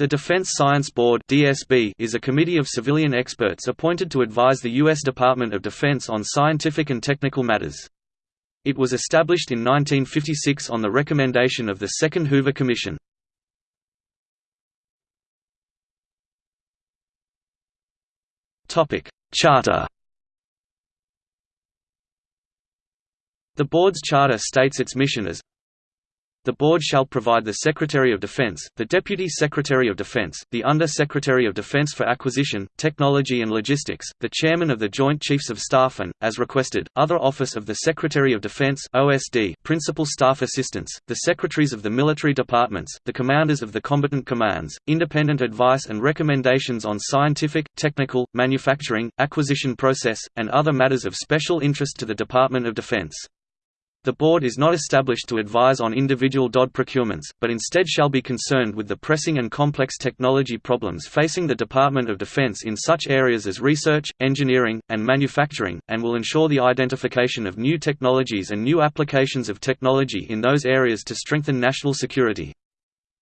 The Defense Science Board (DSB) is a committee of civilian experts appointed to advise the U.S. Department of Defense on scientific and technical matters. It was established in 1956 on the recommendation of the Second Hoover Commission. Topic: Charter. The board's charter states its mission as the Board shall provide the Secretary of Defense, the Deputy Secretary of Defense, the Under-Secretary of Defense for Acquisition, Technology and Logistics, the Chairman of the Joint Chiefs of Staff and, as requested, other Office of the Secretary of Defense OSD, Principal Staff Assistants, the Secretaries of the Military Departments, the Commanders of the Combatant Commands, independent advice and recommendations on scientific, technical, manufacturing, acquisition process, and other matters of special interest to the Department of Defense. The board is not established to advise on individual DOD procurements, but instead shall be concerned with the pressing and complex technology problems facing the Department of Defense in such areas as research, engineering, and manufacturing, and will ensure the identification of new technologies and new applications of technology in those areas to strengthen national security.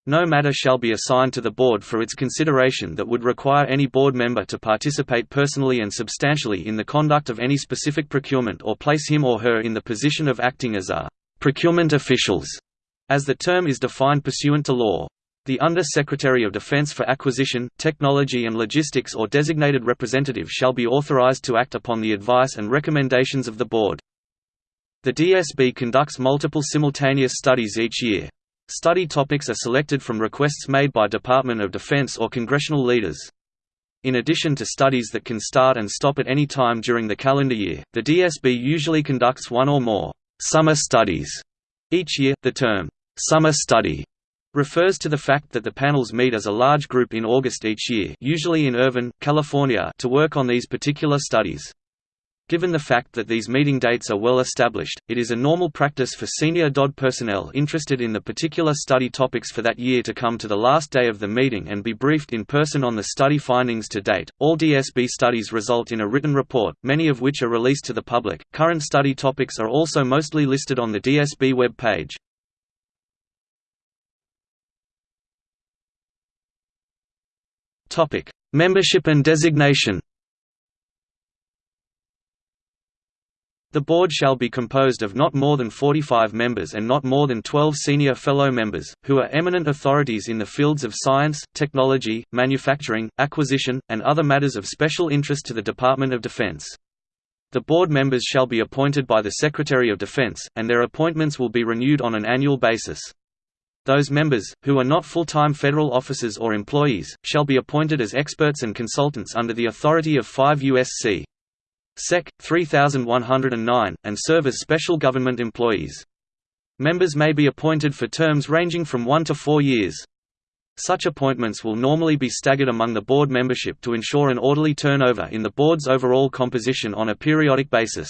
No matter shall be assigned to the Board for its consideration that would require any Board member to participate personally and substantially in the conduct of any specific procurement or place him or her in the position of acting as a «procurement officials», as the term is defined pursuant to law. The Under-Secretary of Defense for Acquisition, Technology and Logistics or designated representative shall be authorized to act upon the advice and recommendations of the Board. The DSB conducts multiple simultaneous studies each year. Study topics are selected from requests made by Department of Defense or congressional leaders. In addition to studies that can start and stop at any time during the calendar year, the DSB usually conducts one or more summer studies each year. The term summer study refers to the fact that the panels meet as a large group in August each year, usually in Irvine, California, to work on these particular studies. Given the fact that these meeting dates are well established, it is a normal practice for senior DOD personnel interested in the particular study topics for that year to come to the last day of the meeting and be briefed in person on the study findings to date. All DSB studies result in a written report, many of which are released to the public. Current study topics are also mostly listed on the DSB web page. Topic: Membership and designation. The board shall be composed of not more than 45 members and not more than 12 senior fellow members, who are eminent authorities in the fields of science, technology, manufacturing, acquisition, and other matters of special interest to the Department of Defense. The board members shall be appointed by the Secretary of Defense, and their appointments will be renewed on an annual basis. Those members, who are not full-time federal officers or employees, shall be appointed as experts and consultants under the authority of 5 U.S.C. Sec. 3109, and serve as special government employees. Members may be appointed for terms ranging from one to four years. Such appointments will normally be staggered among the board membership to ensure an orderly turnover in the board's overall composition on a periodic basis.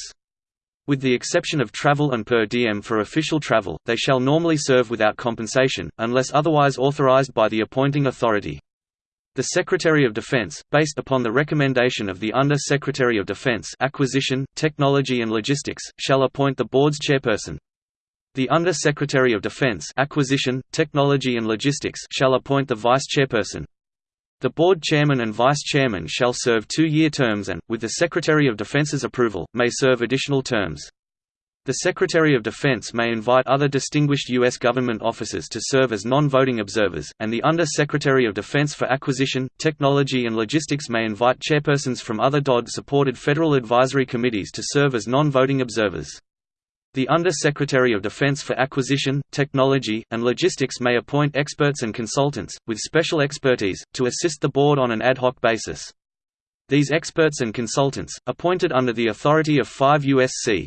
With the exception of travel and per diem for official travel, they shall normally serve without compensation, unless otherwise authorized by the appointing authority. The Secretary of Defense, based upon the recommendation of the Under-Secretary of Defense Acquisition, Technology and Logistics, shall appoint the board's chairperson. The Under-Secretary of Defense Acquisition, Technology and Logistics shall appoint the vice-chairperson. The board chairman and vice-chairman shall serve two-year terms and, with the Secretary of Defense's approval, may serve additional terms. The Secretary of Defense may invite other distinguished U.S. government officers to serve as non-voting observers, and the Under-Secretary of Defense for Acquisition, Technology and Logistics may invite chairpersons from other DOD-supported federal advisory committees to serve as non-voting observers. The Under-Secretary of Defense for Acquisition, Technology, and Logistics may appoint experts and consultants, with special expertise, to assist the Board on an ad hoc basis. These experts and consultants, appointed under the authority of 5 U.S.C.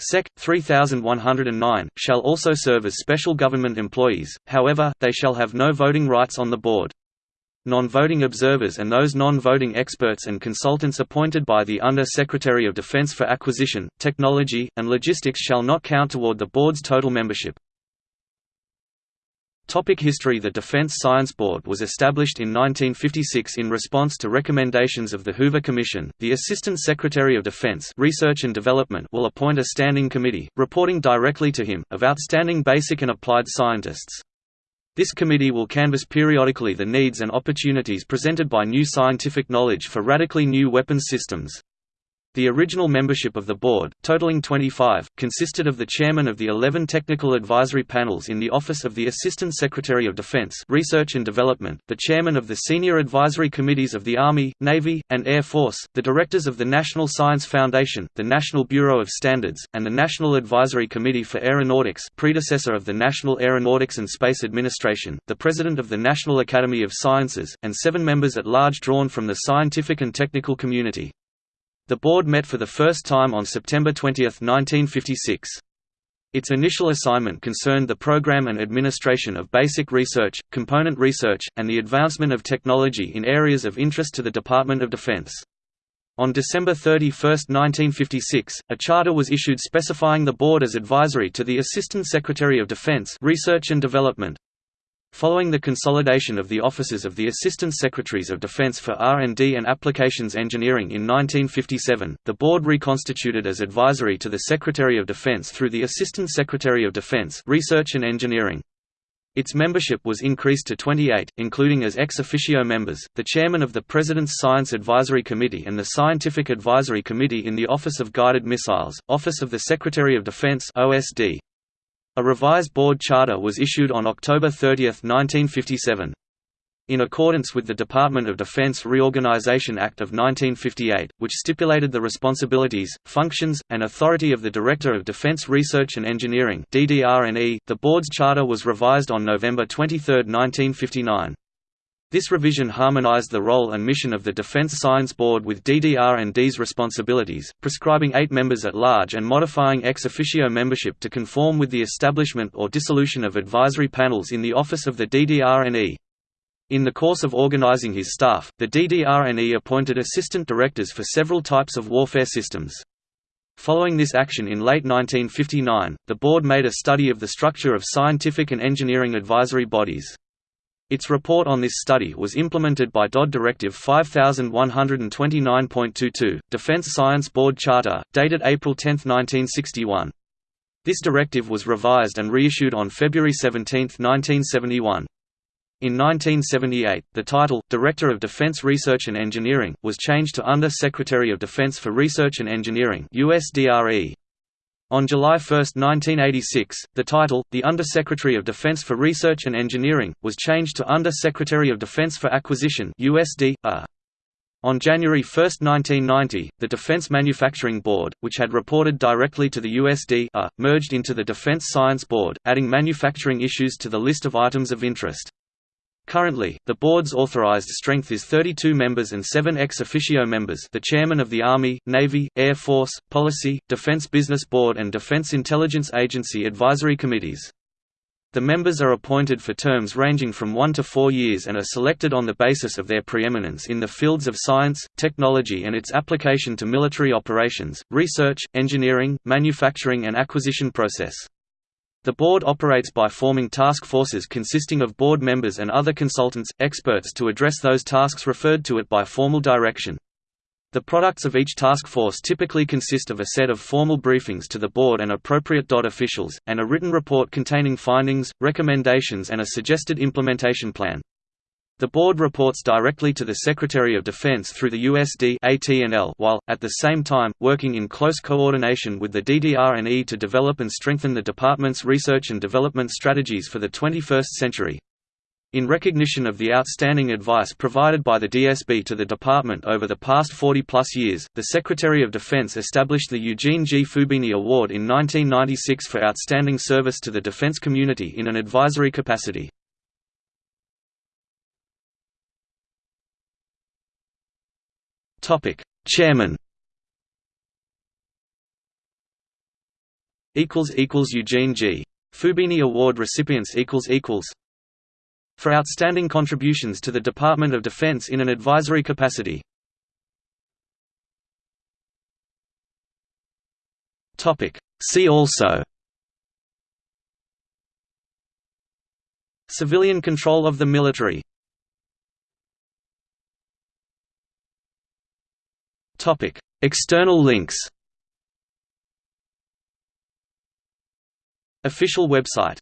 Sec. 3109, shall also serve as special government employees, however, they shall have no voting rights on the board. Non-voting observers and those non-voting experts and consultants appointed by the Under-Secretary of Defense for Acquisition, Technology, and Logistics shall not count toward the board's total membership. Topic history The Defense Science Board was established in 1956 in response to recommendations of the Hoover Commission. The Assistant Secretary of Defense Research and Development will appoint a standing committee, reporting directly to him, of outstanding basic and applied scientists. This committee will canvass periodically the needs and opportunities presented by new scientific knowledge for radically new weapons systems. The original membership of the board, totaling 25, consisted of the chairman of the 11 technical advisory panels in the Office of the Assistant Secretary of Defense Research and Development, the chairman of the senior advisory committees of the Army, Navy, and Air Force, the directors of the National Science Foundation, the National Bureau of Standards, and the National Advisory Committee for Aeronautics predecessor of the National Aeronautics and Space Administration, the president of the National Academy of Sciences, and seven members at large drawn from the scientific and technical community. The board met for the first time on September 20, 1956. Its initial assignment concerned the program and administration of basic research, component research, and the advancement of technology in areas of interest to the Department of Defense. On December 31, 1956, a charter was issued specifying the board as advisory to the Assistant Secretary of Defense Research and Development. Following the consolidation of the offices of the Assistant Secretaries of Defense for R&D and Applications Engineering in 1957, the board reconstituted as advisory to the Secretary of Defense through the Assistant Secretary of Defense Research and Engineering. Its membership was increased to 28, including as ex officio members, the chairman of the President's Science Advisory Committee and the Scientific Advisory Committee in the Office of Guided Missiles, Office of the Secretary of Defense OSD. A revised board charter was issued on October 30, 1957. In accordance with the Department of Defense Reorganization Act of 1958, which stipulated the responsibilities, functions, and authority of the Director of Defense Research and Engineering the board's charter was revised on November 23, 1959. This revision harmonized the role and mission of the Defense Science Board with DDR&E's responsibilities, prescribing eight members at large and modifying ex officio membership to conform with the establishment or dissolution of advisory panels in the office of the DDR&E. In the course of organizing his staff, the DDR&E appointed assistant directors for several types of warfare systems. Following this action in late 1959, the board made a study of the structure of scientific and engineering advisory bodies. Its report on this study was implemented by DOD Directive 5129.22, Defense Science Board Charter, dated April 10, 1961. This directive was revised and reissued on February 17, 1971. In 1978, the title, Director of Defense Research and Engineering, was changed to Under Secretary of Defense for Research and Engineering USDRE. On July 1, 1986, the title, the Under-Secretary of Defense for Research and Engineering, was changed to Under-Secretary of Defense for Acquisition USD, uh. On January 1, 1990, the Defense Manufacturing Board, which had reported directly to the USD -A, uh, merged into the Defense Science Board, adding manufacturing issues to the list of items of interest. Currently, the board's authorized strength is 32 members and 7 ex officio members the Chairman of the Army, Navy, Air Force, Policy, Defense Business Board and Defense Intelligence Agency advisory committees. The members are appointed for terms ranging from one to four years and are selected on the basis of their preeminence in the fields of science, technology and its application to military operations, research, engineering, manufacturing and acquisition process. The board operates by forming task forces consisting of board members and other consultants, experts to address those tasks referred to it by formal direction. The products of each task force typically consist of a set of formal briefings to the board and appropriate DOD officials, and a written report containing findings, recommendations and a suggested implementation plan. The board reports directly to the Secretary of Defense through the USD while, at the same time, working in close coordination with the DDR&E to develop and strengthen the department's research and development strategies for the 21st century. In recognition of the outstanding advice provided by the DSB to the department over the past 40-plus years, the Secretary of Defense established the Eugene G. Fubini Award in 1996 for outstanding service to the defense community in an advisory capacity. Topic: Chairman. Equals equals Eugene G. Fubini Award recipients equals equals. For outstanding contributions to the Department of Defense in an advisory capacity. Topic: See also. Civilian control of the military Topic: External links. Official website